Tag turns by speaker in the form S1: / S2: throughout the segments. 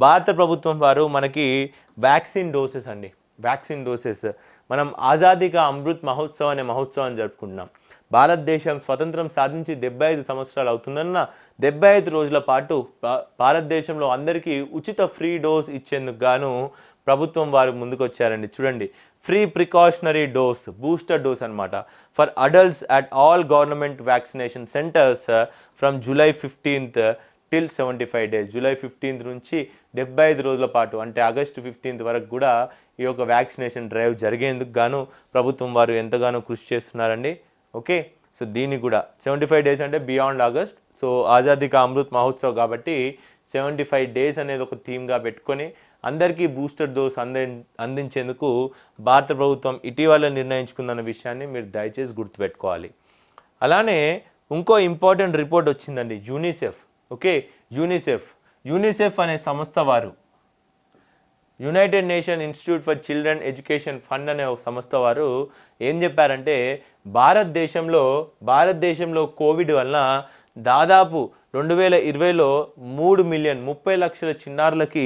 S1: భారత ప్రభుత్వం వారు మనకి వ్యాక్సిన్ డోసెస్ అండి. Vaccine doses. మనం ఆజాదీగా అమృత్ మహోత్సవ్ అనే మహోత్సవాన్ని జరుపుకుంటున్నాం. భారతదేశం స్వతంత్రం సాధించి డెబ్బై ఐదు సంవత్సరాలు అవుతుందన్న డెబ్బై ఐదు రోజుల పాటు భా- భారతదేశంలో అందరికీ ఉచిత ఫ్రీ డోస్ ఇచ్చేందుకు గాను ప్రభుత్వం వారు ముందుకొచ్చారండి. చూడండి. Free precautionary dose booster dose అన్నమాట. For adults at all government vaccination centres from July fifteenth till seventy five days July fifteenth నుంచి డెబ్బై ఐదు రోజుల పాటు అంటే ఆగస్టు ఫిఫ్టీన్త్ వరకు కూడా ఈ యొక్క వ్యాక్సినేషన్ డ్రైవ్ జరిగేందుకు గాను ప్రభుత్వం వారు ఎంతగానో కృషి చేస్తున్నారండి. ఓకే? సో దీన్ని కూడా సెవెంటీ ఫైవ్ డేస్ అంటే beyond August. So Azadi ka Amrit Mahotsav కాబట్టి సెవెంటీ ఫైవ్ డేస్ అనేది ఒక థీమ్గా పెట్టుకొని అందరికీ బూస్టర్ డోస్ అంది అందించేందుకు భారత ప్రభుత్వం ఇటీవల నిర్ణయించుకుందన్న విషయాన్ని మీరు దయచేసి గుర్తుపెట్టుకోవాలి. అలానే ఇంకో ఇంపార్టెంట్ రిపోర్ట్ వచ్చిందండి యూనిసెఫ్. ఓకే? యూనిసెఫ్. యూనిసెఫ్ అనే సంస్థ వారు. United Nation Institute for Children Education Fund అనే ఒక సంస్థ వారు ఏం చెప్పారంటే భారతదేశంలో భారతదేశంలో కోవిడ్ వలన దాదాపు రెండు వేల ఇరవైలో మూడు మిలియన్ ముప్పై లక్షల చిన్నారులకి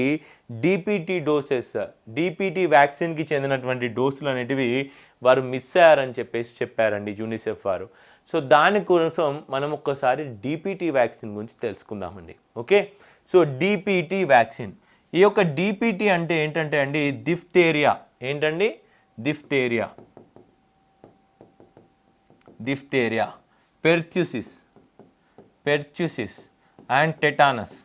S1: డిపిటి డోసెస్ డిపిటి వ్యాక్సిన్కి చెందినటువంటి డోసులు అనేటివి వారు మిస్ అయ్యారని చెప్పేసి చెప్పారండి యూనిసెఫ్ వారు. సో దానికోసం మనం ఒక్కసారి డిపిటి వ్యాక్సిన్ గురించి తెలుసుకుందామండి. ఓకే? సో డిపిటి వ్యాక్సిన్ ఈ యొక్క డిపిటి అంటే ఏంటంటే అండి దిఫ్తేరియా ఏంటండి? Diphtheria diphtheria pertussis pertussis and tetanus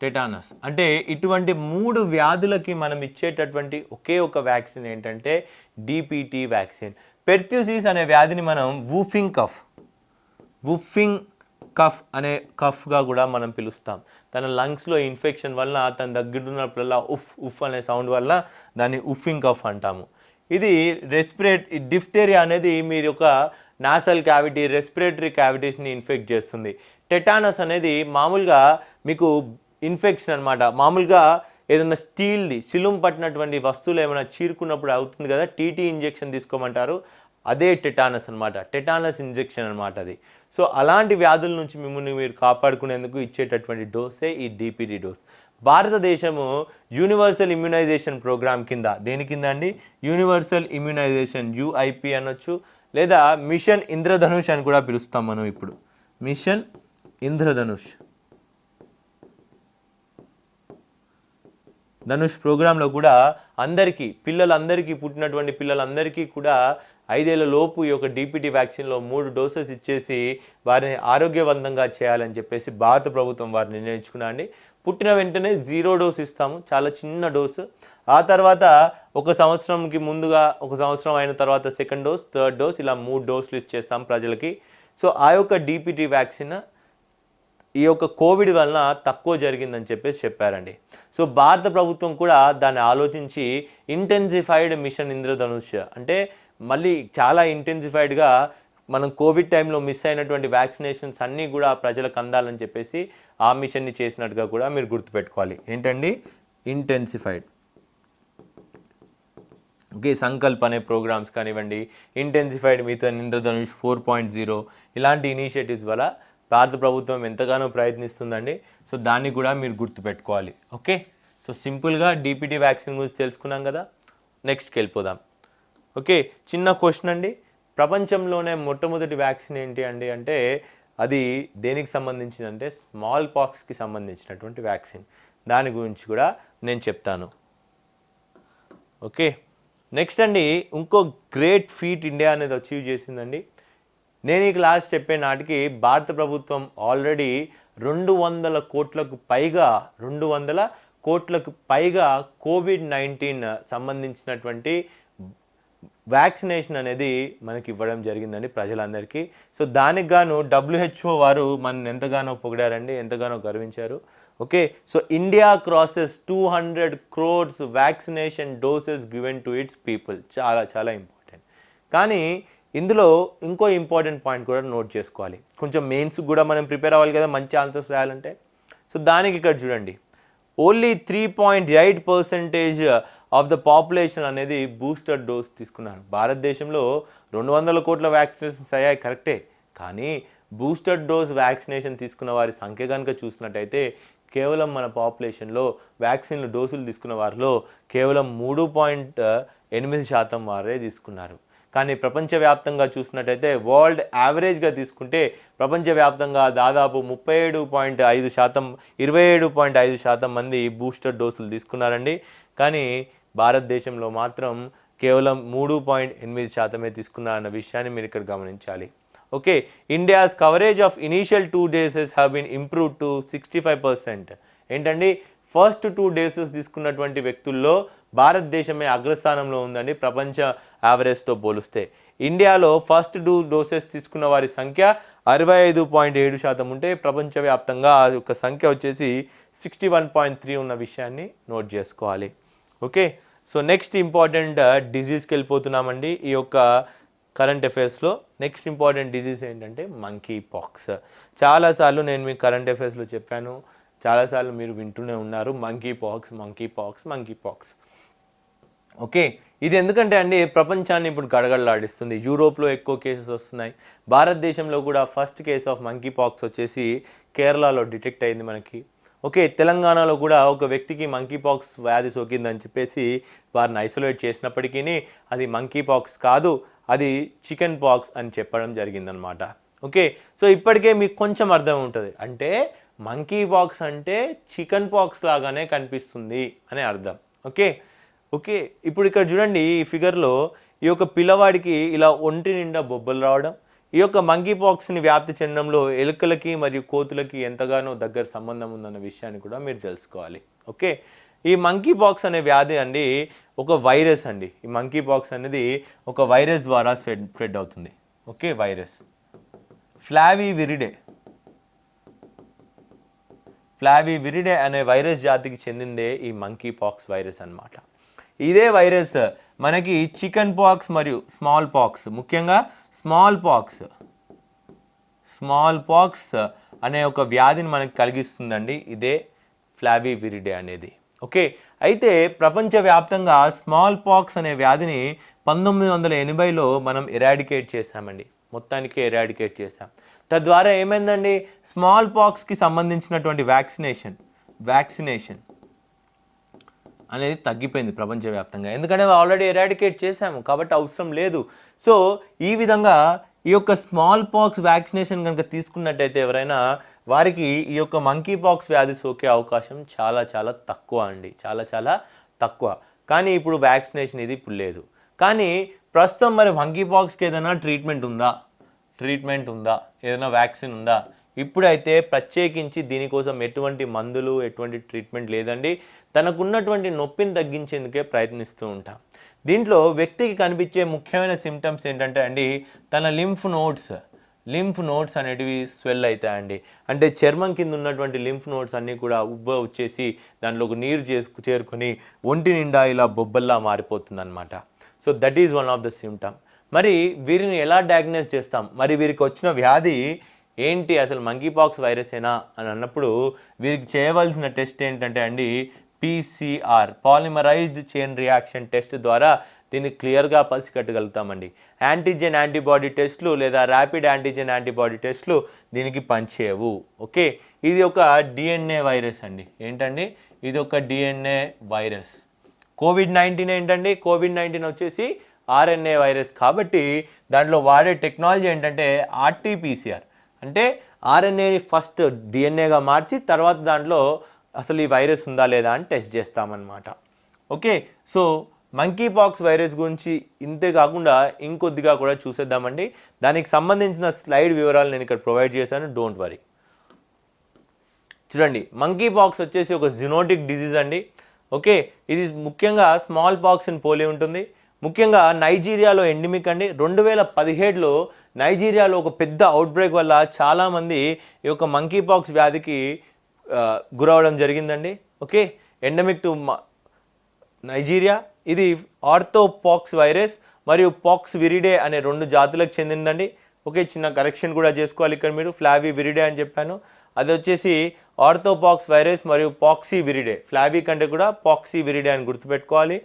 S1: tetanus అంటే ఇటువంటి మూడు వ్యాధులకి మనం ఇచ్చేటటువంటి ఒకే ఒక వ్యాక్సిన్ ఏంటంటే డిపిటి వ్యాక్సిన్ పెర్త్యూసిస్ అనే వ్యాధిని మనం వూఫింగ్ కఫ్ వుఫింగ్ కఫ్ అనే కఫ్గా కూడా మనం పిలుస్తాం. తన లంగ్స్లో ఇన్ఫెక్షన్ వల్ల తన దగ్గర ఉన్నప్పుడల్లా ఉఫ్ ఉఫ్ అనే సౌండ్ వల్ల దాన్ని ఉఫింగ్ కఫ్ అంటాము. ఇది రెస్పిరేట్ డిఫ్తేరియా అనేది మీరు ఒక నాసల్ క్యావిటీ రెస్పిరేటరీ క్యావిటీస్ని ఇన్ఫెక్ట్ చేస్తుంది. టెటానస్ అనేది మామూలుగా మీకు ఇన్ఫెక్షన్ అన్నమాట. మామూలుగా ఏదైనా స్టీల్ది సిలుం పట్టినటువంటి వస్తువులు ఏమైనా చీరుకున్నప్పుడు అవుతుంది కదా టీటీ ఇంజెక్షన్ తీసుకోమంటారు. అదే టెటానస్ అనమాట టెటానస్ ఇంజెక్షన్ అనమాట అది. సో అలాంటి వ్యాధుల నుంచి మిమ్మల్ని మీరు కాపాడుకునేందుకు ఇచ్చేటటువంటి డోసే ఈ డిపిడి డోస్ భారతదేశము యూనివర్సల్ ఇమ్యునైజేషన్ ప్రోగ్రామ్ కింద దేని కింద అండి? యూనివర్సల్ ఇమ్యునైజేషన్ యుఐపి అనొచ్చు లేదా మిషన్ ఇంద్రధనుష్ అని కూడా పిలుస్తాం మనం ఇప్పుడు. మిషన్ ఇంద్రధనుష్ ధనుష్ ప్రోగ్రాంలో కూడా అందరికీ పిల్లలందరికీ పుట్టినటువంటి పిల్లలందరికీ కూడా ఐదేళ్ళ లోపు ఈ యొక్క డిపిటీ వ్యాక్సిన్లో మూడు డోసెస్ ఇచ్చేసి వారిని ఆరోగ్యవంతంగా చేయాలని చెప్పేసి భారత ప్రభుత్వం వారిని నిర్ణయించుకున్నాండి పుట్టిన వెంటనే జీరో డోస్ ఇస్తాము. చాలా చిన్న డోసు. ఆ తర్వాత ఒక సంవత్సరంకి ముందుగా ఒక సంవత్సరం అయిన తర్వాత సెకండ్ డోస్ థర్డ్ డోస్ ఇలా మూడు డోసులు ఇచ్చేస్తాం ప్రజలకి. సో ఆ యొక్క డిపిటీ వ్యాక్సిన్ ఈ యొక్క కోవిడ్ వలన తక్కువ జరిగిందని చెప్పేసి చెప్పారండి. సో భారత ప్రభుత్వం కూడా దాన్ని ఆలోచించి ఇంటెన్సిఫైడ్ మిషన్ ఇంద్రధనుష్ అంటే మళ్ళీ చాలా ఇంటెన్సిఫైడ్గా మనం కోవిడ్ టైంలో మిస్ అయినటువంటి వ్యాక్సినేషన్స్ అన్నీ కూడా ప్రజలకు అందాలని చెప్పేసి ఆ మిషన్ని చేసినట్టుగా కూడా మీరు గుర్తుపెట్టుకోవాలి. ఏంటండి? ఇంటెన్సిఫైడ్ ఓకే సంకల్ప్ అనే ప్రోగ్రామ్స్ కానివ్వండి ఇంటెన్సిఫైడ్ మీతో ఇంద్రధనుష్ ఫోర్ పాయింట్ జీరో ఇలాంటి ఇనిషియేటివ్స్ వల్ల భారత ప్రభుత్వం ఎంతగానో ప్రయత్నిస్తుందండి. సో దాన్ని కూడా మీరు గుర్తుపెట్టుకోవాలి. ఓకే? సో సింపుల్గా డిపిటీ వ్యాక్సిన్ గురించి తెలుసుకున్నాం కదా. నెక్స్ట్కి వెళ్ళిపోదాం. ఓకే చిన్న క్వశ్చన్ అండి. ప్రపంచంలోనే మొట్టమొదటి వ్యాక్సిన్ ఏంటి అండి అంటే అది దేనికి సంబంధించిందంటే స్మాల్ పాక్స్కి సంబంధించినటువంటి వ్యాక్సిన్. దాని గురించి కూడా నేను చెప్తాను. ఓకే నెక్స్ట్ అండి ఇంకో గ్రేట్ ఫీట్ ఇండియా అనేది అచీవ్ చేసిందండి. నేను ఈ క్లాస్ చెప్పే నాటికి భారత ప్రభుత్వం ఆల్రెడీ రెండు వందల కోట్లకు పైగా రెండు వందల కోట్లకు పైగా కోవిడ్ నైన్టీన్ సంబంధించినటువంటి వ్యాక్సినేషన్ అనేది మనకి ఇవ్వడం జరిగిందండి ప్రజలందరికీ. సో దానికి గాను డబ్ల్యూహెచ్ఓ వారు మన ఎంతగానో పొగిడారండి ఎంతగానో గర్వించారు. Okay so India crosses two hundred crores vaccination doses given to its people చాలా చాలా ఇంపార్టెంట్ కానీ ఇందులో ఇంకో ఇంపార్టెంట్ పాయింట్ కూడా నోట్ చేసుకోవాలి. కొంచెం మెయిన్స్ కూడా మనం ప్రిపేర్ అవ్వాలి కదా మంచి ఆన్సర్స్ రాయాలంటే. సో దానికి ఇక్కడ చూడండి. Only three point eight percentage of the population అనేది బూస్టర్ డోస్ తీసుకున్నారు. భారతదేశంలో రెండు వందల కోట్ల వ్యాక్సినేషన్స్ అయ్యాయి కరెక్టే. కానీ బూస్టర్ డోస్ వ్యాక్సినేషన్ తీసుకున్న వారి సంఖ్య కనుక చూసినట్టయితే కేవలం మన పాపులేషన్లో వ్యాక్సిన్లు డోసులు తీసుకున్న వారిలో కేవలం మూడు పాయింట్ ఎనిమిది శాతం వారే తీసుకున్నారు. కానీ ప్రపంచవ్యాప్తంగా చూసినట్టయితే వరల్డ్ యావరేజ్గా తీసుకుంటే ప్రపంచవ్యాప్తంగా దాదాపు ముప్పై ఏడు పాయింట్ ఐదు శాతం ఇరవై ఏడు పాయింట్ ఐదు శాతం మంది బూస్టర్ డోసులు తీసుకున్నారండి. కానీ భారతదేశంలో మాత్రం కేవలం మూడు పాయింట్ ఎనిమిది శాతమే తీసుకున్నారన్న విషయాన్ని మీరు ఇక్కడ గమనించాలి. Okay India's coverage of initial two doses have been improve to sixty five percent ఏంటండి? ఫస్ట్ టూ డేసెస్ తీసుకున్నటువంటి వ్యక్తుల్లో భారతదేశమే అగ్రస్థానంలో ఉందండి ప్రపంచ యావరేజ్తో పోలిస్తే. ఇండియాలో ఫస్ట్ టూ డోసెస్ తీసుకున్న వారి సంఖ్య అరవై ఐదు పాయింట్ ఏడు శాతం ఉంటే ప్రపంచవ్యాప్తంగా ఆ యొక్క సంఖ్య వచ్చేసి సిక్స్టీ వన్ పాయింట్ త్రీ ఉన్న విషయాన్ని నోట్ చేసుకోవాలి. ఓకే సో నెక్స్ట్ ఇంపార్టెంట్ డిజీజ్కి వెళ్ళిపోతున్నామండి. ఈ యొక్క కరెంట్ అఫైర్స్లో నెక్స్ట్ ఇంపార్టెంట్ డిజీజ్ ఏంటంటే మంకీ పాక్స్ చాలాసార్లు నేను మీకు కరెంట్ అఫైర్స్లో చెప్పాను. చాలాసార్లు మీరు వింటూనే ఉన్నారు. Monkeypox monkeypox monkeypox okay ఇది ఎందుకంటే అండి ప్రపంచాన్ని ఇప్పుడు గడగడలాడిస్తుంది. యూరోప్లో ఎక్కువ కేసెస్ వస్తున్నాయి. భారతదేశంలో కూడా first case of monkeypox వచ్చేసి కేరళలో డిటెక్ట్ అయింది మనకి. ఓకే తెలంగాణలో కూడా ఒక వ్యక్తికి మంకీ పాక్స్ వ్యాధి సోకిందని చెప్పేసి వారిని ఐసోలేట్ చేసినప్పటికీ అది మంకీ పాక్స్ కాదు అది చికెన్ పాక్స్ అని చెప్పడం జరిగిందనమాట ఓకే సో ఇప్పటికే మీకు కొంచెం అర్థం ఉంటుంది. అంటే మంకీ పాక్స్ అంటే చికెన్ పాక్స్ లాగానే కనిపిస్తుంది అనే అర్థం. ఓకే ఓకే ఇప్పుడు ఇక్కడ చూడండి ఈ ఫిగర్లో ఈ యొక్క పిల్లవాడికి ఇలా ఒంటి నిండా బొబ్బలు రావడం ఈ యొక్క మంకీపాక్స్ని వ్యాప్తి చెందడంలో ఎలుకలకి మరియు కోతులకి ఎంతగానో దగ్గర సంబంధం ఉందన్న విషయాన్ని కూడా మీరు తెలుసుకోవాలి. ఓకే? ఈ మంకీ పాక్స్ అనే వ్యాధి అండి ఒక వైరస్ అండి. ఈ మంకీ పాక్స్ అనేది ఒక వైరస్ ద్వారా స్ప్రెడ్ స్ప్రెడ్ అవుతుంది. Okay? Virus. Flavi viride flavi viride అనే వైరస్ జాతికి చెందిందే ఈ మంకీ పాక్స్ వైరస్ అన్నమాట. ఇదే వైరస్ మనకి చికెన్ పాక్స్ మరియు స్మాల్ పాక్స్ ముఖ్యంగా స్మాల్ పాక్స్ స్మాల్ పాక్స్ అనే ఒక వ్యాధిని మనకి కలిగిస్తుందండి. ఇదే ఫ్లావీ విరిడే అనేది. ఓకే అయితే ప్రపంచవ్యాప్తంగా స్మాల్ పాక్స్ అనే వ్యాధిని పంతొమ్మిది వందల ఎనభైలో మనం ఎరాడికేట్ చేసామండి మొత్తానికి ఎరాడికేట్ చేసాం తద్వారా ఏమైందండి? స్మాల్ పాక్స్కి సంబంధించినటువంటి వ్యాక్సినేషన్ వ్యాక్సినేషన్ అనేది తగ్గిపోయింది ప్రపంచవ్యాప్తంగా. ఎందుకంటే ఆల్రెడీ ఎరాడికేట్ చేశాము కాబట్టి అవసరం లేదు. సో ఈ విధంగా ఈ యొక్క స్మాల్ పాక్స్ వ్యాక్సినేషన్ కనుక తీసుకున్నట్టయితే ఎవరైనా వారికి ఈ యొక్క మంకీ పాక్స్ వ్యాధి సోకే అవకాశం చాలా చాలా తక్కువ అండి. చాలా చాలా తక్కువ. కానీ ఇప్పుడు వ్యాక్సినేషన్ ఇది ఇప్పుడు లేదు. కానీ ప్రస్తుతం మరి మంకీ పాక్స్కి ఏదైనా ట్రీట్మెంట్ ఉందా? ట్రీట్మెంట్ ఉందా? ఏదైనా వ్యాక్సిన్ ఉందా? ఇప్పుడైతే ప్రత్యేకించి దీనికోసం ఎటువంటి మందులు ఎటువంటి ట్రీట్మెంట్ లేదండి. తనకున్నటువంటి నొప్పిని తగ్గించేందుకే ప్రయత్నిస్తూ ఉంటాం. దీంట్లో వ్యక్తికి కనిపించే ముఖ్యమైన సిమ్టమ్స్ ఏంటంటే అండి తన లింఫ్ నోట్స్ లింఫ్ నోట్స్ అనేటివి స్వెల్ అవుతాయండి అంటే చర్మం కింద ఉన్నటువంటి లింఫ్ నోట్స్ అన్నీ కూడా ఉబ్బ వచ్చేసి దాంట్లోకి నీరు చేసుకు చేరుకొని ఒంటి నిండా ఇలా బొబ్బల్లా మారిపోతుంది అనమాట so that is one of the symptom మరి వీరిని ఎలా డయాగ్నోస్ చేస్తాం? మరి వీరికి వచ్చిన వ్యాధి ఏంటి అసలు మంకీపాక్స్ వైరసేనా అని అన్నప్పుడు వీరికి చేయవలసిన టెస్ట్ ఏంటంటే అండి PCR polymerised chain reaction test ద్వారా దీన్ని క్లియర్గా పసికట్టగలుగుతామండి యాంటీజెన్ యాంటీబాడీ టెస్ట్లు లేదా ర్యాపిడ్ యాంటీజెన్ యాంటీబాడీ టెస్ట్లు దీనికి పనిచేయవు. ఓకే? ఇది ఒక డిఎన్ఏ వైరస్ అండి. ఏంటండి? ఇది ఒక డిఎన్ఏ వైరస్ కోవిడ్ నైన్టీన్ ఏంటండి? కోవిడ్ నైన్టీన్ వచ్చేసి ఆర్ఎన్ఏ వైరస్ కాబట్టి దాంట్లో వాడే టెక్నాలజీ ఏంటంటే ఆర్టీపీసీఆర్ అంటే ఆర్ఎన్ఏని ఫస్ట్ డిఎన్ఏగా మార్చి తర్వాత దాంట్లో అసలు ఈ వైరస్ ఉందా లేదా అని టెస్ట్ చేస్తామన్నమాట. Okay? So monkeypox virus గురించి ఇంతే కాకుండా ఇంకొద్దిగా కూడా చూసేద్దామండి. దానికి సంబంధించిన స్లైడ్ వివరాలు నేను ఇక్కడ ప్రొవైడ్ చేశాను. Don't worry. చూడండి మంకీ పాక్స్ వచ్చేసి ఒక జినోటిక్ డిజీజ్ అండి. ఓకే? ఇది ముఖ్యంగా స్మాల్ పాక్స్ అని పోలి ఉంటుంది. ముఖ్యంగా నైజీరియాలో ఎండిమిక్ అండి. రెండు వేల పదిహేడులో నైజీరియాలో ఒక పెద్ద అవుట్బ్రేక్ వల్ల చాలామంది ఈ యొక్క మంకీ పాక్స్ వ్యాధికి గురవడం జరిగిందండి. ఓకే? Endemic to Nigeria. ఇది ఆర్థోపాక్స్ వైరస్ మరియు పాక్స్ విరిడే అనే రెండు జాతులకు చెందిందండి. ఓకే? చిన్న కరెక్షన్ కూడా చేసుకోవాలి ఇక్కడ మీరు. ఫ్లావీ విరిడే అని చెప్పాను. అది వచ్చేసి ఆర్థోపాక్స్ వైరస్ మరియు పాక్సీ విరిడే. ఫ్లావీ కంటే కూడా పాక్సీ విరిడే అని గుర్తుపెట్టుకోవాలి.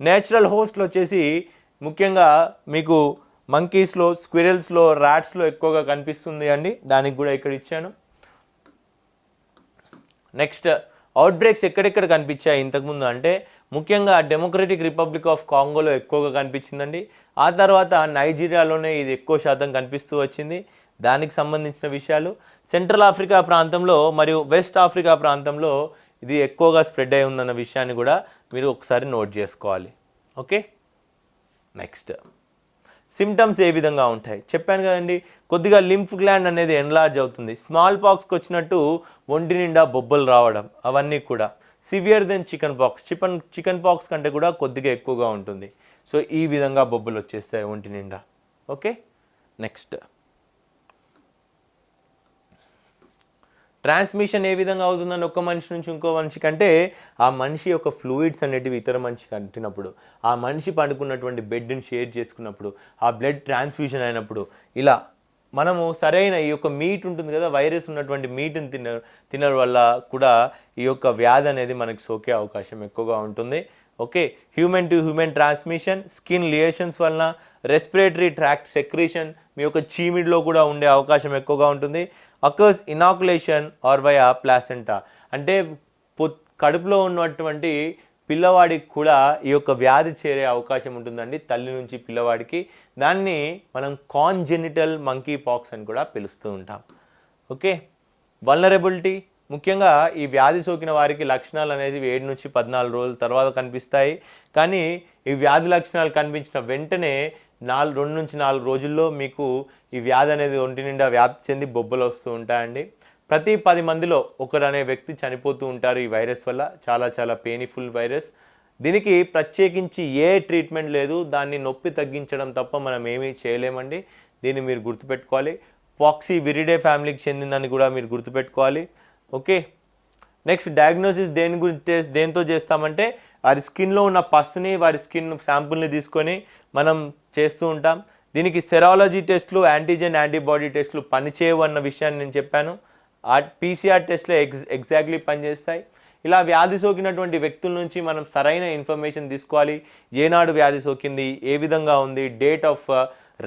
S1: నేచురల్ హోస్ట్లు వచ్చేసి ముఖ్యంగా మీకు మంకీస్లో స్క్విరల్స్లో ర్యాట్స్లో ఎక్కువగా కనిపిస్తుంది అండి. దానికి కూడా ఇక్కడ ఇచ్చాను. నెక్స్ట్ అవుట్ బ్రేక్స్ ఎక్కడెక్కడ కనిపించాయి ఇంతకుముందు అంటే ముఖ్యంగా డెమోక్రటిక్ రిపబ్లిక్ ఆఫ్ కాంగోలో ఎక్కువగా కనిపించిందండి. ఆ తర్వాత నైజీరియాలోనే ఇది ఎక్కువ శాతం కనిపిస్తూ వచ్చింది. దానికి సంబంధించిన విషయాలు. సెంట్రల్ ఆఫ్రికా ప్రాంతంలో మరియు వెస్ట్ ఆఫ్రికా ప్రాంతంలో ఇది ఎక్కువగా స్ప్రెడ్ అయి ఉందన్న విషయాన్ని కూడా మీరు ఒకసారి నోట్ చేసుకోవాలి. ఓకే? నెక్స్ట్. సిమ్టమ్స్ ఏ విధంగా ఉంటాయి? చెప్పాను కదండి కొద్దిగా లింఫ్ గ్లాండ్ అనేది ఎన్లార్జ్ అవుతుంది. స్మాల్ పాక్స్కి వచ్చినట్టు ఒంటి నిండా బొబ్బలు రావడం అవన్నీ కూడా. Severe than chickenpox. Chicken chickenpox కంటే కూడా కొద్దిగా ఎక్కువగా ఉంటుంది. సో ఈ విధంగా బొబ్బలు వచ్చేస్తాయి ఒంటి నిండా. ఓకే? నెక్స్ట్. ట్రాన్స్మిషన్ ఏ విధంగా అవుతుందని ఒక మనిషి నుంచి ఇంకో మనిషి కంటే ఆ మనిషి యొక్క ఫ్లూయిడ్స్ అనేటివి ఇతర మనిషి కట్టినప్పుడు ఆ మనిషి పండుకున్నటువంటి బెడ్ని షేర్ చేసుకున్నప్పుడు ఆ బ్లడ్ ట్రాన్స్ఫ్యూషన్ అయినప్పుడు ఇలా మనము సరైన ఈ యొక్క మీట్ ఉంటుంది కదా వైరస్ ఉన్నటువంటి మీట్ని తిన తినడం వల్ల కూడా ఈ యొక్క వ్యాధి అనేది మనకి సోకే అవకాశం ఎక్కువగా ఉంటుంది. Okay? Human to human transmission skin lesions వలన రెస్పిరేటరీ ట్రాక్ట్ సెక్రీషన్ మీ యొక్క చీమిడిలో కూడా ఉండే అవకాశం ఎక్కువగా ఉంటుంది. అకర్స్ ఇనాకులేషన్ ఆర్ వై ఆ ప్లాసెంటా అంటే పొ కడుపులో ఉన్నటువంటి పిల్లవాడికి కూడా ఈ యొక్క వ్యాధి చేరే అవకాశం ఉంటుందండి తల్లి నుంచి పిల్లవాడికి. దాన్ని మనం కాన్జెనిటల్ మంకీ పాక్స్ అని కూడా పిలుస్తూ ఉంటాం. ఓకే? వల్నరబిలిటీ ముఖ్యంగా ఈ వ్యాధి సోకిన వారికి లక్షణాలు అనేది ఏడు నుంచి పద్నాలుగు రోజుల తర్వాత కనిపిస్తాయి. కానీ ఈ వ్యాధి లక్షణాలు కనిపించిన వెంటనే నాలుగు రెండు నుంచి నాలుగు రోజుల్లో మీకు ఈ వ్యాధి అనేది ఒంటి నిండా వ్యాప్తి చెంది బొబ్బలు వస్తూ ఉంటాయండి. ప్రతి పది మందిలో ఒకరు అనే వ్యక్తి చనిపోతూ ఉంటారు ఈ వైరస్ వల్ల. చాలా చాలా పెయిన్ఫుల్ వైరస్ దీనికి ప్రత్యేకించి ఏ ట్రీట్మెంట్ లేదు. దాన్ని నొప్పి తగ్గించడం తప్ప మనం ఏమీ చేయలేమండి. దీన్ని మీరు గుర్తుపెట్టుకోవాలి. పాక్సీ విరిడే ఫ్యామిలీకి చెందిందని కూడా మీరు గుర్తుపెట్టుకోవాలి. ఓకే. నెక్స్ట్ డయాగ్నోసిస్ దేని గురించి దేంతో చేస్తామంటే వారి స్కిన్లో ఉన్న పస్ని వారి స్కిన్ శాంపుల్ని తీసుకొని మనం చేస్తూ ఉంటాం. దీనికి సెరాలజీ టెస్ట్లు యాంటీజెన్ యాంటీబాడీ టెస్ట్లు పనిచేయవు అన్న విషయాన్ని నేను చెప్పాను. ఆ పీసీఆర్ టెస్ట్లు ఎగ్జ్ ఎగ్జాక్ట్లీ పనిచేస్తాయి. ఇలా వ్యాధి సోకినటువంటి వ్యక్తుల నుంచి మనం సరైన ఇన్ఫర్మేషన్ తీసుకోవాలి. ఏనాడు వ్యాధి సోకింది ఏ విధంగా ఉంది డేట్ ఆఫ్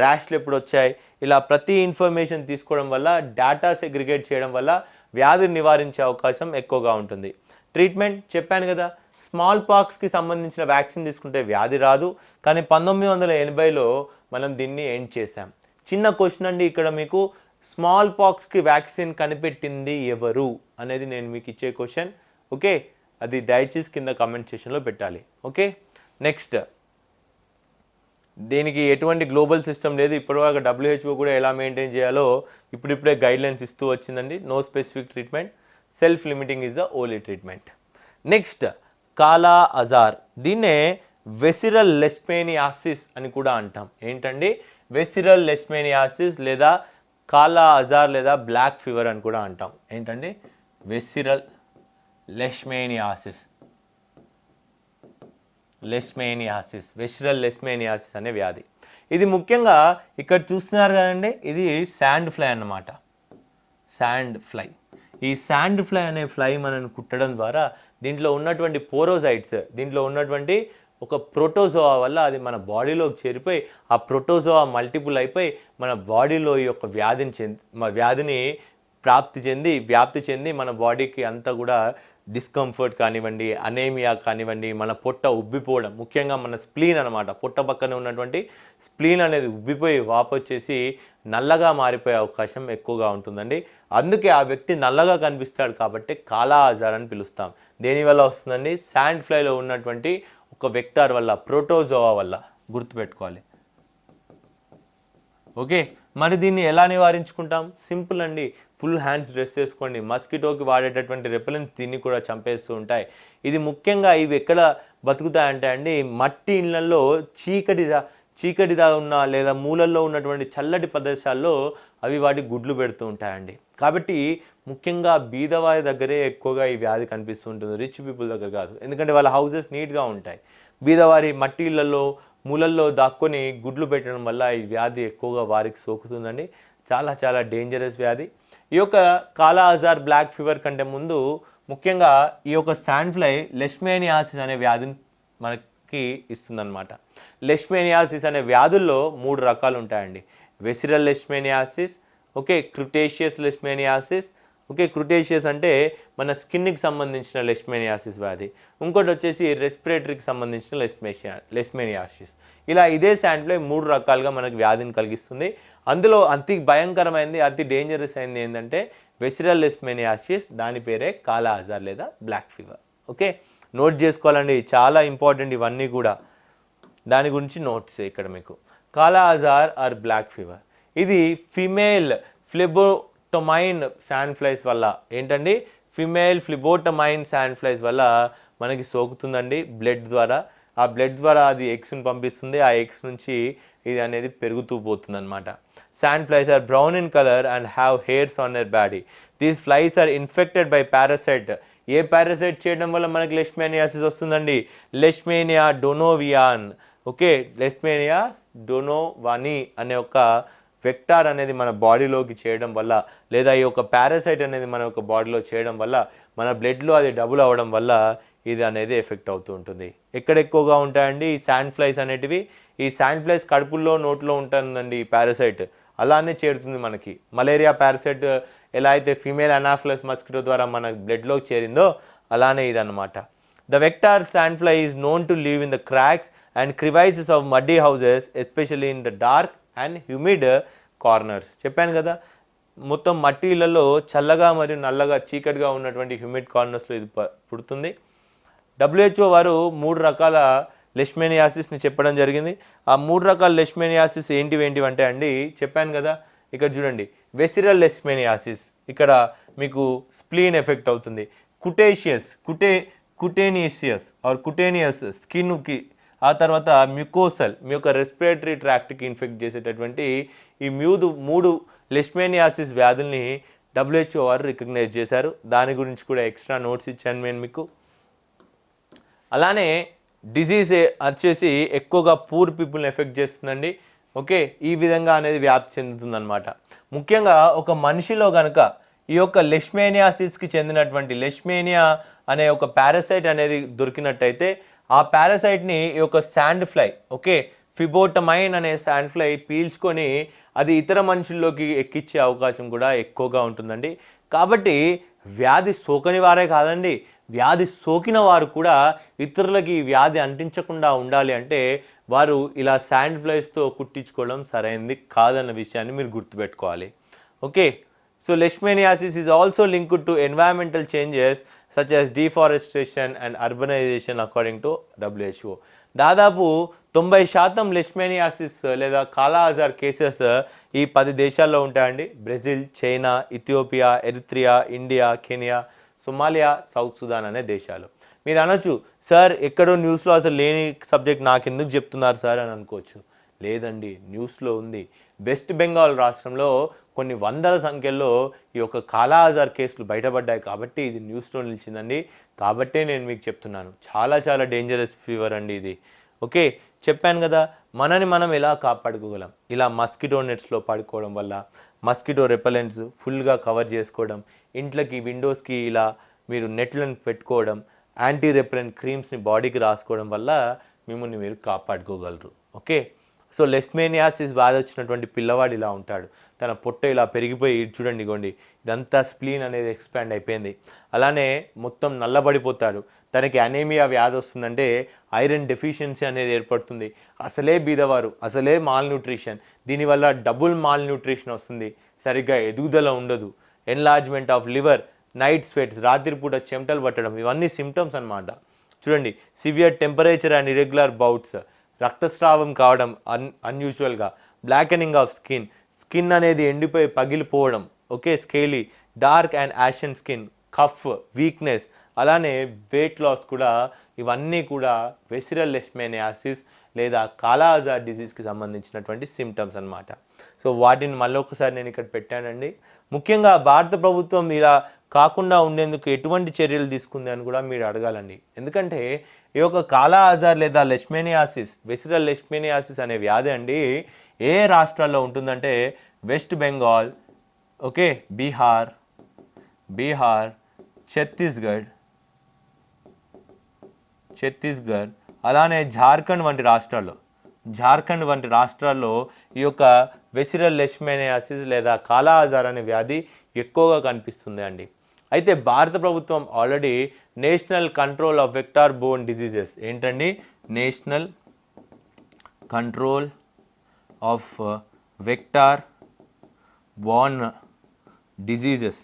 S1: ర్యాష్లు ఎప్పుడు వచ్చాయి ఇలా ప్రతి ఇన్ఫర్మేషన్ తీసుకోవడం వల్ల డేటా సెగ్రిగేట్ చేయడం వల్ల వ్యాధిని నివారించే అవకాశం ఎక్కువగా ఉంటుంది. ట్రీట్మెంట్ చెప్పాను కదా స్మాల్ పాక్స్కి సంబంధించిన వ్యాక్సిన్ తీసుకుంటే వ్యాధి రాదు. కానీ పంతొమ్మిది వందల ఎనభైలో మనం దీన్ని ఎండ్ చేసాం చిన్న క్వశ్చన్ అండి ఇక్కడ మీకు స్మాల్ పాక్స్కి వ్యాక్సిన్ కనిపెట్టింది ఎవరు అనేది నేను మీకు ఇచ్చే క్వశ్చన్. ఓకే? అది దయచేసి కింద కామెంట్ సెషన్లో పెట్టాలి. ఓకే? నెక్స్ట్. దీనికి ఎటువంటి గ్లోబల్ సిస్టమ్ లేదు. ఇప్పటివరకు డబ్ల్యూహెచ్ఓ కూడా ఎలా మెయింటైన్ చేయాలో ఇప్పుడిప్పుడే గైడ్లైన్స్ ఇస్తూ వచ్చిందండి. No specific treatment self limiting is the only treatment next kala azar దీన్నే వెసిరల్ లెస్పేనియాసిస్ అని కూడా అంటాం. ఏంటండి? వెసిరల్ లెస్పేనియాసిస్ లేదా కాలా అజార్ లేదా బ్లాక్ ఫీవర్ అని కూడా అంటాం. ఏంటండి? వెసిరల్ లెష్మేనియాసిస్ లెస్మేనియాసిస్ వెషరల్ లెస్మేనియాసిస్ అనే వ్యాధి. ఇది ముఖ్యంగా ఇక్కడ చూస్తున్నారు కదండి ఇది శాండ్ ఫ్లై అన్నమాట. Sand fly. ఈ శాండ్ ఫ్లై అనే ఫ్లై మనల్ని కుట్టడం ద్వారా దీంట్లో ఉన్నటువంటి పోరోజైట్స్ దీంట్లో ఉన్నటువంటి ఒక ప్రోటోజోవా వల్ల అది మన బాడీలోకి చేరిపోయి ఆ ప్రోటోజోవా మల్టిపుల్ అయిపోయి మన బాడీలో ఈ యొక్క వ్యాధిని చెంది వ్యాధిని ప్రాప్తి చెంది వ్యాప్తి చెంది మన బాడీకి అంతా కూడా డిస్కంఫర్ట్ కానివ్వండి అనేమియా కానివ్వండి మన పొట్ట ఉబ్బిపోవడం ముఖ్యంగా మన స్ప్లీన్ అనమాట పొట్ట పక్కనే ఉన్నటువంటి స్ప్లీన్ అనేది ఉబ్బిపోయి వాపొచ్చేసి నల్లగా మారిపోయే అవకాశం ఎక్కువగా ఉంటుందండి. అందుకే ఆ వ్యక్తి నల్లగా కనిపిస్తాడు కాబట్టి కాలా ఆజార్ అని పిలుస్తాం. దేనివల్ల వస్తుందండి? శాండ్ ఫ్లైలో ఉన్నటువంటి ఒక వెక్టార్ వల్ల ప్రోటోజోవా వల్ల గుర్తుపెట్టుకోవాలి. ఓకే? మరి దీన్ని ఎలా నివారించుకుంటాం? సింపుల్ అండి. ఫుల్ హ్యాండ్స్ డ్రెస్ చేసుకోండి. మస్కిటోకి వాడేటటువంటి రెపెలెంట్స్ దీన్ని కూడా చంపేస్తూ ఉంటాయి. ఇది ముఖ్యంగా ఇవి ఎక్కడ బతుకుతాయంటే అండి మట్టి ఇళ్ళలో చీకటిదా చీకటిదా ఉన్న లేదా మూలల్లో ఉన్నటువంటి చల్లటి ప్రదేశాల్లో అవి వాటి గుడ్లు పెడుతూ ఉంటాయండి. కాబట్టి ముఖ్యంగా బీదవారి దగ్గరే ఎక్కువగా ఈ వ్యాధి కనిపిస్తూ ఉంటుంది. రిచ్ పీపుల్ దగ్గర కాదు. ఎందుకంటే వాళ్ళ హౌసెస్ నీట్గా ఉంటాయి. బీదవారి మట్టిళ్ళల్లో మూలల్లో దాక్కొని గుడ్లు పెట్టడం వల్ల ఈ వ్యాధి ఎక్కువగా వారికి సోకుతుందండి. చాలా చాలా డేంజరస్ వ్యాధి. ఈ యొక్క కాలా అజార్ బ్లాక్ ఫీవర్ కంటే ముందు ముఖ్యంగా ఈ యొక్క శాండ్ఫ్లై లెష్మేనియాసిస్ అనే వ్యాధిని మనకి ఇస్తుందన్నమాట. లెష్మేనియాసిస్ అనే వ్యాధుల్లో మూడు రకాలు ఉంటాయండి visceral leishmaniasis okay cutaneous leishmaniasis okay cutaneous అంటే మన స్కిన్కి సంబంధించిన లెస్మేనియాసిస్ వ్యాధి. ఇంకోటి వచ్చేసి రెస్పిరేటరీకి సంబంధించిన లెస్మేషియా లెస్మేనియాసిస్ ఇలా ఇదే శాండ్ఫ్లై మూడు రకాలుగా మనకు వ్యాధిని కలిగిస్తుంది. అందులో అతి భయంకరమైనది అతి డేంజరస్ అయింది ఏంటంటే వెసిరల్ లెస్మేనియాసిస్ దాని పేరే కాలా అజార్ లేదా బ్లాక్ ఫీవర్ ఓకే నోట్ చేసుకోవాలండి చాలా ఇంపార్టెంట్ ఇవన్నీ కూడా. దాని గురించి నోట్స్ ఇక్కడ మీకు. Kala azar or black fever ఇది female phlebo phlebotomine sand flies వల్ల ఏంటండి? ఫిమేల్ ఫ్లిబోటమైన్ శాండ్ ఫ్లైస్ వల్ల మనకి సోకుతుందండి బ్లడ్ ద్వారా. ఆ బ్లడ్ ద్వారా అది ఎగ్స్ని పంపిస్తుంది. ఆ ఎగ్స్ నుంచి ఇది అనేది పెరుగుతూ పోతుంది అనమాట sand flies are brown in colour and have hairs on their body. These flies are infected by parasite. A parasite చేయడం వల్ల మనకి లెష్మేనియాసిస్ వస్తుందండి? లెష్మేనియా డొనోవియాన్. ఓకే లెస్మేనియా డొనోవాని అనే ఒక వెక్టార్ అనేది మన బాడీలోకి చేయడం వల్ల లేదా ఈ యొక్క పారాసైట్ అనేది మన యొక్క బాడీలో చేయడం వల్ల మన బ్లడ్లో అది డబుల్ అవ్వడం వల్ల ఇది అనేది ఎఫెక్ట్ అవుతూ ఉంటుంది. ఎక్కడ ఎక్కువగా ఉంటాయండి? ఈ శాండ్ ఫ్లైస్ అనేటివి. ఈ శాండ్ ఫ్లైస్ కడుపుల్లో నోట్లో ఉంటుందండి ఈ పారాసైట్ అలానే చేరుతుంది మనకి. మలేరియా పారాసైట్ ఎలా అయితే ఫీమేల్ అనాఫ్లస్ మస్కిటో ద్వారా మన బ్లడ్లోకి చేరిందో అలానే ఇదన్నమాట. Vector sand fly is known to live in the cracks and crevices of muddy houses especially in the dark and humid corners చెప్పాను కదా మొత్తం మట్టిలలో చల్లగా మరియు నల్లగా చీకటిగా ఉన్నటువంటి హ్యూమిడ్ కార్నర్స్లో ఇది పుడుతుంది. డబ్ల్యూహెచ్ఓ వారు మూడు రకాల లెష్మేనియాసిస్ని చెప్పడం జరిగింది. ఆ మూడు రకాల లెష్మేనియాసిస్ ఏంటివి ఏంటివి అంటే అండి చెప్పాను కదా ఇక్కడ చూడండి వెసిరల్ లెష్మేనియాసిస్ ఇక్కడ మీకు స్ప్లీన్ ఎఫెక్ట్ అవుతుంది. కుటేషియస్ కుటే కుటేనియసియస్ ఆర్ కుటేనియస్ స్కిన్కి ఆ తర్వాత మ్యూకోసల్ మీ యొక్క రెస్పిరేటరీ ట్రాక్ట్కి ఇన్ఫెక్ట్ చేసేటటువంటి ఈ మ్యూదు మూడు లెష్మేనియాసిస్ వ్యాధుల్ని డబ్ల్యూహెచ్ఓ వారు రికగ్నైజ్ చేశారు. దాని గురించి కూడా ఎక్స్ట్రా నోట్స్ ఇచ్చాను నేను మీకు. అలానే డిజీజ్ వచ్చేసి ఎక్కువగా పూర్ పీపుల్ని ఎఫెక్ట్ చేస్తుందండి. ఓకే ఈ విధంగా అనేది వ్యాప్తి చెందుతుందన్నమాట. ముఖ్యంగా ఒక మనిషిలో కనుక ఈ యొక్క లెష్మేనియాసిస్కి చెందినటువంటి లెష్మేనియా అనే ఒక పారాసైట్ అనేది దొరికినట్టయితే ఆ పారాసైట్ని ఈ యొక్క శాండ్ ఫ్లై ఓకే? ఫిబోటమైన్ అనే శాండ్ ఫ్లై పీల్చుకొని అది ఇతర మనుషుల్లోకి ఎక్కించే అవకాశం కూడా ఎక్కువగా ఉంటుందండి. కాబట్టి వ్యాధి సోకని వారే కాదండి. వ్యాధి సోకిన వారు కూడా ఇతరులకి వ్యాధి అంటించకుండా ఉండాలి అంటే వారు ఇలా శాండ్ ఫ్లైస్తో కుట్టించుకోవడం సరైనది కాదన్న విషయాన్ని మీరు గుర్తుపెట్టుకోవాలి. Okay? So leishmaniasis is also linked to environmental changes such as deforestation and urbanisation according to WHO దాదాపు తొంభై శాతం లెష్మేనియాసిస్ లేదా కాలాజార్ కేసెస్ ఈ పది దేశాల్లో ఉంటాయండి. Brazil China Ethiopia Eritrea India Kenya Somalia South Sudan అనే దేశాలు. మీరు అనొచ్చు సార్ ఎక్కడో న్యూస్లో అసలు లేని సబ్జెక్ట్ నాకు ఎందుకు చెప్తున్నారు సార్? అని అనుకోవచ్చు. లేదండి న్యూస్లో ఉంది. వెస్ట్ బెంగాల్ రాష్ట్రంలో కొన్ని వందల సంఖ్యలో ఈ యొక్క కాలాజార్ కేసులు బయటపడ్డాయి కాబట్టి ఇది న్యూస్లో నిలిచిందండి. కాబట్టే నేను మీకు చెప్తున్నాను. చాలా చాలా డేంజరస్ ఫీవర్ అండి ఇది. ఓకే చెప్పాను కదా మనని మనం ఎలా కాపాడుకోగలం? ఇలా మస్కిటో నెట్స్లో పడుకోవడం వల్ల మస్కిటో రెపలెంట్స్ ఫుల్గా కవర్ చేసుకోవడం ఇంట్లోకి విండోస్కి ఇలా మీరు నెట్లను పెట్టుకోవడం యాంటీ రెపలెంట్ క్రీమ్స్ని బాడీకి రాసుకోవడం వల్ల మిమ్మల్ని మీరు కాపాడుకోగలరు. ఓకే? సో లెస్మేనియాసిస్ బాధ వచ్చినటువంటి పిల్లవాడు ఇలా ఉంటాడు. తన పొట్ట ఇలా పెరిగిపోయి చూడండి ఇగోండి ఇదంతా స్ప్లీన్ అనేది ఎక్స్పాండ్ అయిపోయింది. అలానే మొత్తం నల్లబడిపోతాడు. తనకి అనేమియా వ్యాధి వస్తుందంటే ఐరన్ డెఫిషియన్సీ అనేది ఏర్పడుతుంది. అసలే బీదవారు అసలే మాల్ న్యూట్రిషన్ దీనివల్ల డబుల్ మాల్ న్యూట్రిషన్ వస్తుంది. సరిగ్గా ఎదుగుదల ఉండదు. Enlargement of liver night sweats రాత్రిపూట చెమటలు పట్టడం ఇవన్నీ సిమ్టమ్స్ అన్నమాట. చూడండి severe temperature and irregular bouts. రక్తస్రావం కావడం అన్ అన్యూజువల్గా బ్లాకెనింగ్ ఆఫ్ స్కిన్ స్కిన్ అనేది ఎండిపోయి పగిలిపోవడం. Okay scaly dark and ashen skin cough weakness అలానే వెయిట్ లాస్ కూడా ఇవన్నీ కూడా వెసిరల్ లెష్మేనియాసిస్ లేదా కాలాజార్ డిసీజ్కి సంబంధించినటువంటి సిమ్టమ్స్ అన్నమాట. సో వాటిని మళ్ళీ ఒకసారి నేను ఇక్కడ పెట్టానండి. ముఖ్యంగా భారత ప్రభుత్వం ఇలా కాకుండా ఉండేందుకు ఎటువంటి చర్యలు తీసుకుంది అని కూడా మీరు అడగాలండి. ఎందుకంటే ఈ యొక్క కాలా ఆజార్ లేదా లెష్మేనియాసిస్ వెసిరల్ లెష్మేనియాసిస్ అనే వ్యాధి అండి ఏ రాష్ట్రాల్లో ఉంటుందంటే వెస్ట్ బెంగాల్ ఓకే బీహార్ బీహార్ ఛత్తీస్గఢ్ ఛత్తీస్గఢ్ అలానే జార్ఖండ్ వంటి రాష్ట్రాల్లో జార్ఖండ్ వంటి రాష్ట్రాల్లో ఈ యొక్క వెసిరల్ లెష్మేనియాసిస్ లేదా కాలా ఆజార్ అనే వ్యాధి ఎక్కువగా కనిపిస్తుంది అండి అయితే భారత ప్రభుత్వం already national control of vector borne diseases ఏంటండి? National control of vector borne diseases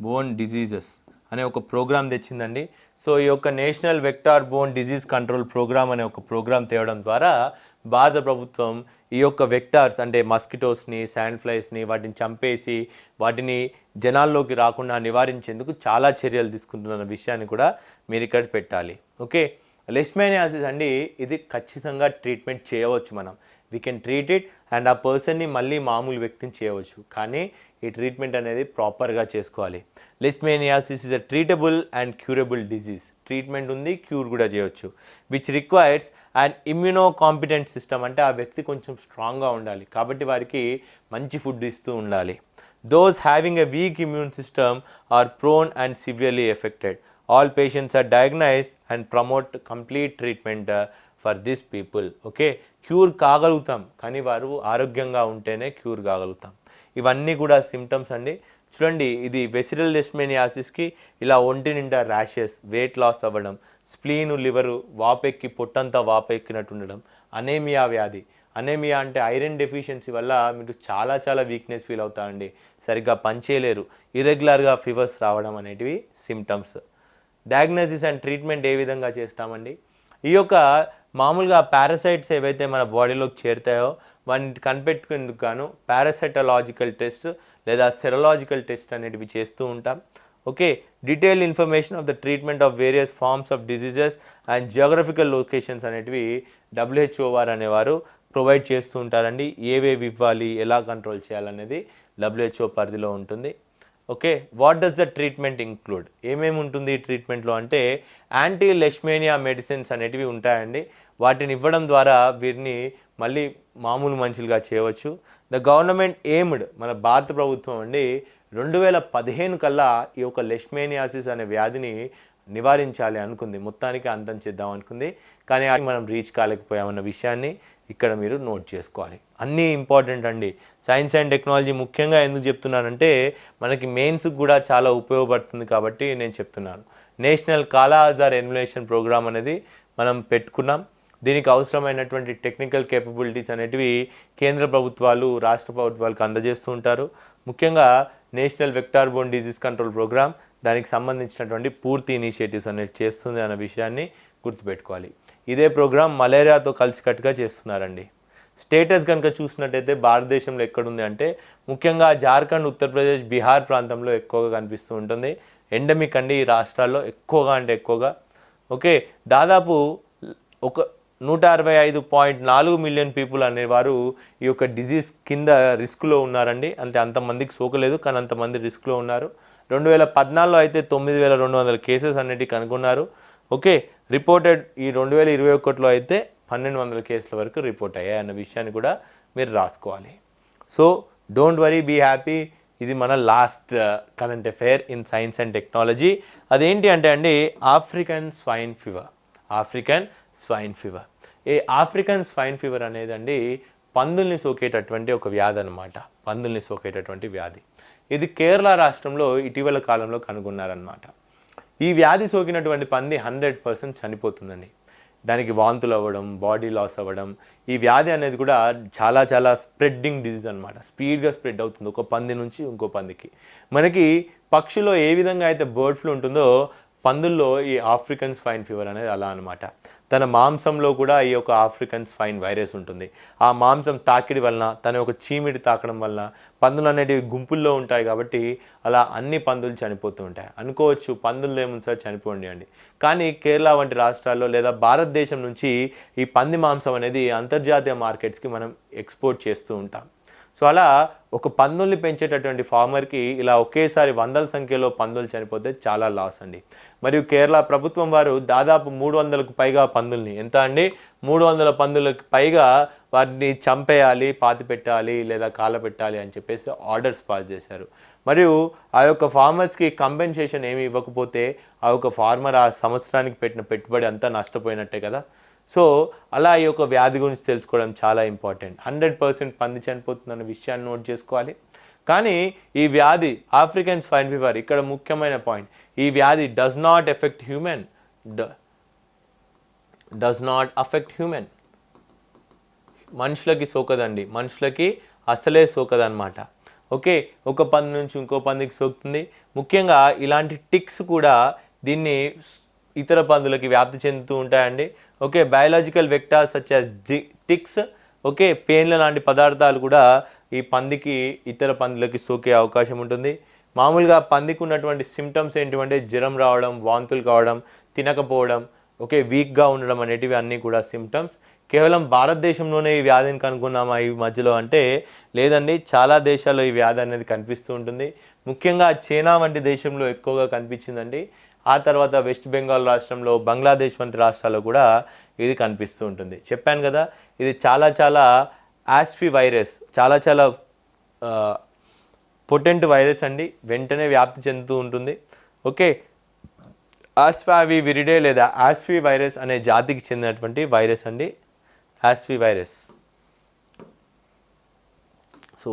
S1: borne diseases అనే ఒక ప్రోగ్రామ్ తెచ్చిందండి. సో ఈ యొక్క national vector borne disease control programme అనే ఒక ప్రోగ్రామ్ తేవడం ద్వారా భారత ప్రభుత్వం ఈ యొక్క వెక్టార్స్ అంటే మస్కిటోస్ని శాండ్ ఫ్లైస్ని వాటిని చంపేసి వాటిని జనాల్లోకి రాకుండా నివారించేందుకు చాలా చర్యలు తీసుకుంటున్న విషయాన్ని కూడా మీరు ఇక్కడ పెట్టాలి. ఓకే? లెస్మేనియాసిస్ అండి ఇది ఖచ్చితంగా ట్రీట్మెంట్ చేయవచ్చు మనం. We can treat it and ఆ పర్సన్ని మళ్ళీ మామూలు వ్యక్తిని చేయవచ్చు. కానీ ఈ ట్రీట్మెంట్ అనేది ప్రాపర్గా చేసుకోవాలి. Leishmaniasis is a treatable and curable disease treatment ఉంది క్యూర్ కూడా చేయవచ్చు which requires and immunocompetent system అంటే ఆ వ్యక్తి కొంచెం స్ట్రాంగ్గా ఉండాలి. కాబట్టి వారికి మంచి ఫుడ్ ఇస్తూ ఉండాలి. Those having a weak immune system are prone and severely affected all patients are diagnosed and promote complete treatment for this people okay cure కాగలుగుతాం కానీ వారు ఆరోగ్యంగా ఉంటేనే క్యూర్ కాగలుగుతాం. ఇవన్నీ కూడా సిమ్టమ్స్ అండి. చూడండి ఇది వెసిరల్ లెస్మేనియాసిస్కి ఇలా ఒంటి నిండా ర్యాషెస్ వెయిట్ లాస్ అవ్వడం స్ప్లీను లివరు వాపెక్కి పొట్టంతా వాపెక్కినట్టు ఉండడం అనేమియా వ్యాధి. అనేమియా అంటే ఐరన్ డెఫిషియన్సీ వల్ల మీరు చాలా చాలా వీక్నెస్ ఫీల్ అవుతారండి. సరిగ్గా పనిచేయలేరు. ఇరెగ్యులర్గా ఫీవర్స్ రావడం అనేటివి సిమ్టమ్స్ డయాగ్నోసిస్ అండ్ ట్రీట్మెంట్ ఏ విధంగా చేస్తామండి? ఈ యొక్క మామూలుగా పారాసైట్స్ ఏవైతే మన బాడీలోకి చేరుతాయో వాటిని కనిపెట్టుకునేందుకు గాను పారాసెటలాజికల్ టెస్ట్ లేదా సెరలాజికల్ టెస్ట్ అనేటివి చేస్తూ ఉంటాం. Okay detail information of the treatment of various forms of diseases and geographical locations అనేటివి డబ్ల్యూహెచ్ఓ వారు అనేవారు ప్రొవైడ్ చేస్తూ ఉంటారండి. ఏవేవి ఇవ్వాలి ఎలా కంట్రోల్ చేయాలనేది డబ్ల్యూహెచ్ఓ పరిధిలో ఉంటుంది. Okay what does the treatment include ఏమేమి ఉంటుంది ఈ ట్రీట్మెంట్లో అంటే యాంటీ లెష్మేనియా మెడిసిన్స్ అనేటివి ఉంటాయండి. వాటిని ఇవ్వడం ద్వారా వీరిని మళ్ళీ మామూలు మనుషులుగా చేయవచ్చు. ద గవర్నమెంట్ ఎయిమ్డ్ మన భారత ప్రభుత్వం అండి రెండు వేల పదిహేను కల్లా ఈ యొక్క లెష్మేనియాసిస్ అనే వ్యాధిని నివారించాలి అనుకుంది. మొత్తానికి అంతం చేద్దాం అనుకుంది. కానీ అది మనం రీచ్ కాలేకపోయామన్న విషయాన్ని ఇక్కడ మీరు నోట్ చేసుకోవాలి. అన్నీ ఇంపార్టెంట్ అండి. సైన్స్ అండ్ టెక్నాలజీ ముఖ్యంగా ఎందుకు చెప్తున్నానంటే మనకి మెయిన్స్కి కూడా చాలా ఉపయోగపడుతుంది కాబట్టి నేను చెప్తున్నాను. నేషనల్ కాలా ఆజార్ ఎన్యులేషన్ ప్రోగ్రామ్ అనేది మనం పెట్టుకున్నాం. దీనికి అవసరమైనటువంటి టెక్నికల్ కేపబిలిటీస్ అనేటివి కేంద్ర ప్రభుత్వాలు రాష్ట్ర ప్రభుత్వాలకు అందజేస్తూ ఉంటారు. ముఖ్యంగా national vector borne disease control programme దానికి సంబంధించినటువంటి పూర్తి ఇనిషియేటివ్స్ అనేవి చేస్తుంది అన్న విషయాన్ని గుర్తుపెట్టుకోవాలి. ఇదే ప్రోగ్రాం మలేరియాతో కలిసికట్టుగా చేస్తున్నారండి. స్టేటస్ కనుక చూసినట్టయితే భారతదేశంలో ఎక్కడుంది అంటే ముఖ్యంగా జార్ఖండ్ ఉత్తరప్రదేశ్ బీహార్ ప్రాంతంలో ఎక్కువగా కనిపిస్తూ ఉంటుంది. ఎండమిక్ అండి ఈ రాష్ట్రాల్లో ఎక్కువగా అంటే ఎక్కువగా. ఓకే దాదాపు ఒక నూట అరవై ఐదు పాయింట్ నాలుగు మిలియన్ పీపుల్ అనేవారు ఈ యొక్క డిజీజ్ కింద రిస్క్లో ఉన్నారండి. అంటే అంతమందికి సోకలేదు కానీ అంతమంది రిస్క్లో ఉన్నారు. రెండు వేల పద్నాలుగులో అయితే తొమ్మిది వేల రెండు వందల కేసెస్ అనేటివి కనుగొన్నారు. ఓకే రిపోర్టెడ్ ఈ రెండు వేల ఇరవై ఒకటిలో అయితే పన్నెండు వందల కేసుల వరకు రిపోర్ట్ అయ్యాయి అన్న విషయాన్ని కూడా మీరు రాసుకోవాలి. So don't worry be happy. ఇది మన last current affair in science and technology. అదేంటి అంటే అండి African swine fever African swine fever. ఈ ఆఫ్రికన్ స్వైన్ ఫీవర్ అనేదండి పందుల్ని సోకేటటువంటి ఒక వ్యాధి అనమాట పందుల్ని సోకేటటువంటి వ్యాధి. ఇది కేరళ రాష్ట్రంలో ఇటీవల కాలంలో కనుగొన్నారనమాట ఈ వ్యాధి సోకినటువంటి పంది హండ్రెడ్ పర్సెంట్ చనిపోతుందండి. దానికి వాంతులు అవ్వడం బాడీ లాస్ అవ్వడం ఈ వ్యాధి అనేది కూడా చాలా చాలా స్ప్రెడ్డింగ్ డిజీజ్ అనమాట స్పీడ్గా స్ప్రెడ్ అవుతుంది ఒక పంది నుంచి ఇంకో పందికి. మనకి పక్షిలో ఏ విధంగా అయితే బర్డ్ ఫ్లూ ఉంటుందో పందుల్లో ఈ ఆఫ్రికన్ స్వైన్ ఫీవర్ అనేది అలా అనమాట తన మాంసంలో కూడా ఈ యొక్క ఆఫ్రికన్ స్వైన్ వైరస్ ఉంటుంది. ఆ మాంసం తాకిడి వలన తన యొక్క చీమిడి తాకడం వలన పందులు అనేటివి గుంపుల్లో ఉంటాయి కాబట్టి అలా అన్ని పందులు చనిపోతూ ఉంటాయి. అనుకోవచ్చు పందులు ఏముంది సార్? చనిపోండి అండి. కానీ కేరళ వంటి రాష్ట్రాల్లో లేదా భారతదేశం నుంచి ఈ పంది మాంసం అనేది అంతర్జాతీయ మార్కెట్స్కి మనం ఎక్స్పోర్ట్ చేస్తూ ఉంటాం. సో అలా ఒక పందుల్ని పెంచేటటువంటి ఫార్మర్కి ఇలా ఒకేసారి వందల సంఖ్యలో పందులు చనిపోతే చాలా లాస్ అండి. మరియు కేరళ ప్రభుత్వం వారు దాదాపు మూడు వందలకు పైగా పందుల్ని ఎంత అండి? మూడు వందల పందులకు పైగా వాటిని చంపేయాలి పాతి పెట్టాలి లేదా కాల పెట్టాలి అని చెప్పేసి ఆర్డర్స్ పాస్ చేశారు. మరియు ఆ యొక్క ఫార్మర్స్కి కంపెన్సేషన్ ఏమి ఇవ్వకపోతే ఆ యొక్క ఫార్మర్ ఆ సంవత్సరానికి పెట్టిన పెట్టుబడి అంతా నష్టపోయినట్టే కదా. సో అలా ఈ యొక్క వ్యాధి గురించి తెలుసుకోవడం చాలా ఇంపార్టెంట్. హండ్రెడ్ పర్సెంట్ పంది చనిపోతుందన్న విషయాన్ని నోట్ చేసుకోవాలి. కానీ ఈ వ్యాధి ఆఫ్రికన్ స్వైన్ ఫీవర్ ఇక్కడ ముఖ్యమైన పాయింట్. ఈ వ్యాధి does not effect human does not affect human మనుషులకి సోకదండి. మనుషులకి అసలే సోకదన్నమాట. ఓకే ఒక పంది నుంచి ఇంకో పందికి సోకుతుంది. ముఖ్యంగా ఇలాంటి టిక్స్ కూడా దీన్ని ఇతర పందులకి వ్యాప్తి చెందుతూ ఉంటాయండి. Okay biological vectors such as ticks okay పేన్ల లాంటి పదార్థాలు కూడా ఈ పందికి ఇతర పందులకి సోకే అవకాశం ఉంటుంది. మామూలుగా పందికి ఉన్నటువంటి సిమ్టమ్స్ ఏంటివంటే జ్వరం రావడం వాంతులు కావడం తినకపోవడం ఓకే వీక్గా ఉండడం అనేటివి అన్నీ కూడా సిమ్టమ్స్ కేవలం భారతదేశంలోనే ఈ వ్యాధిని కనుక్కున్నామా ఈ మధ్యలో అంటే లేదండి చాలా దేశాల్లో ఈ వ్యాధి అనేది కనిపిస్తూ ఉంటుంది. ముఖ్యంగా చైనా వంటి దేశంలో ఎక్కువగా కనిపించిందండి. ఆ తర్వాత వెస్ట్ బెంగాల్ రాష్ట్రంలో బంగ్లాదేశ్ వంటి రాష్ట్రాల్లో కూడా ఇది కనిపిస్తూ ఉంటుంది. చెప్పాను కదా ఇది చాలా చాలా యాస్ఫీ వైరస్ చాలా చాలా పొటెంట్ వైరస్ అండి. వెంటనే వ్యాప్తి చెందుతూ ఉంటుంది. ఓకే ఆస్ఫావి విరిడే లేదా ఆస్ఫీ వైరస్ అనే జాతికి చెందినటువంటి వైరస్ అండి. ఆస్ఫీ వైరస్. సో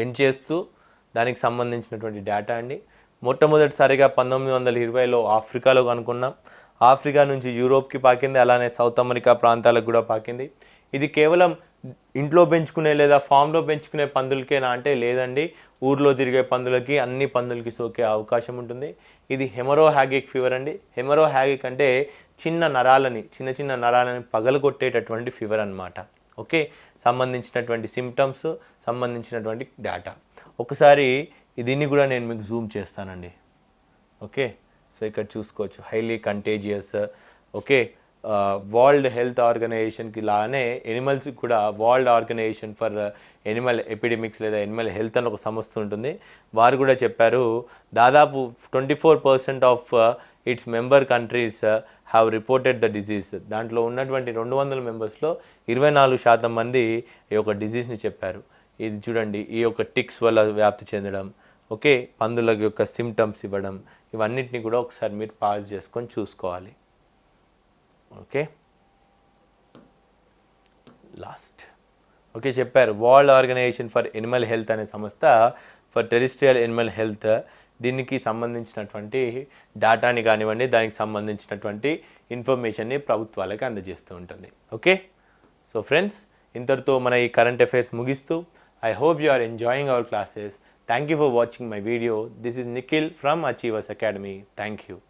S1: ఏం చేస్తూ దానికి సంబంధించినటువంటి డేటా అండి. మొట్టమొదటిసారిగా పంతొమ్మిది వందల ఇరవైలో ఆఫ్రికాలో కనుక్కున్నాం. ఆఫ్రికా నుంచి యూరోప్కి పాకింది అలానే సౌత్ అమెరికా ప్రాంతాలకు కూడా పాకింది. ఇది కేవలం ఇంట్లో పెంచుకునే లేదా ఫామ్లో పెంచుకునే పందులకేనా అంటే లేదండి. ఊర్లో తిరిగే పందులకి అన్ని పందులకి సోకే అవకాశం ఉంటుంది. ఇది హెమరో హ్యాగిక్ ఫీవర్ అండి. హెమరో హ్యాగిక్ అంటే చిన్న నరాలని చిన్న చిన్న నరాలని పగలగొట్టేటటువంటి ఫీవర్ అన్నమాట. ఓకే? సంబంధించినటువంటి సిమ్టమ్స్ సంబంధించినటువంటి డేటా. ఒకసారి దీన్ని కూడా నేను మీకు జూమ్ చేస్తానండి. ఓకే సో ఇక్కడ చూసుకోవచ్చు. Highly contagious okay world health ఆర్గనైజేషన్కి లానే ఎనిమల్స్కి కూడా world organisation for animal epidemics లేదా ఎనిమల్ హెల్త్ అని ఒక సంస్థ ఉంటుంది. వారు కూడా చెప్పారు దాదాపు twenty four percent of its member countries have reported the disease దాంట్లో ఉన్నటువంటి రెండు వందల మెంబర్స్లో ఇరవై నాలుగు శాతం మంది ఈ యొక్క డిజీజ్ని చెప్పారు. ఇది చూడండి ఈ యొక్క టిక్స్ వల్ల వ్యాప్తి చెందడం. ఓకే? పందుల యొక్క సిమ్టమ్స్ ఇవ్వడం ఇవన్నిటిని కూడా ఒకసారి మీరు పాస్ చేసుకొని చూసుకోవాలి. ఓకే? లాస్ట్ ఓకే చెప్పారు. World Organisation for Animal Health అనే సంస్థ ఫర్ టెరిస్ట్రియల్ ఎనిమల్ హెల్త్ దీనికి సంబంధించినటువంటి డేటాని కానివ్వండి దానికి సంబంధించినటువంటి ఇన్ఫర్మేషన్ని ప్రభుత్వాలకు అందజేస్తూ ఉంటుంది. ఓకే? సో ఫ్రెండ్స్ ఇంతటితో మన ఈ కరెంట్ అఫైర్స్ ముగిస్తూ. I hope you are enjoying our classes Thank you for watching my video. This is Nikhil from Achievers Academy. Thank you.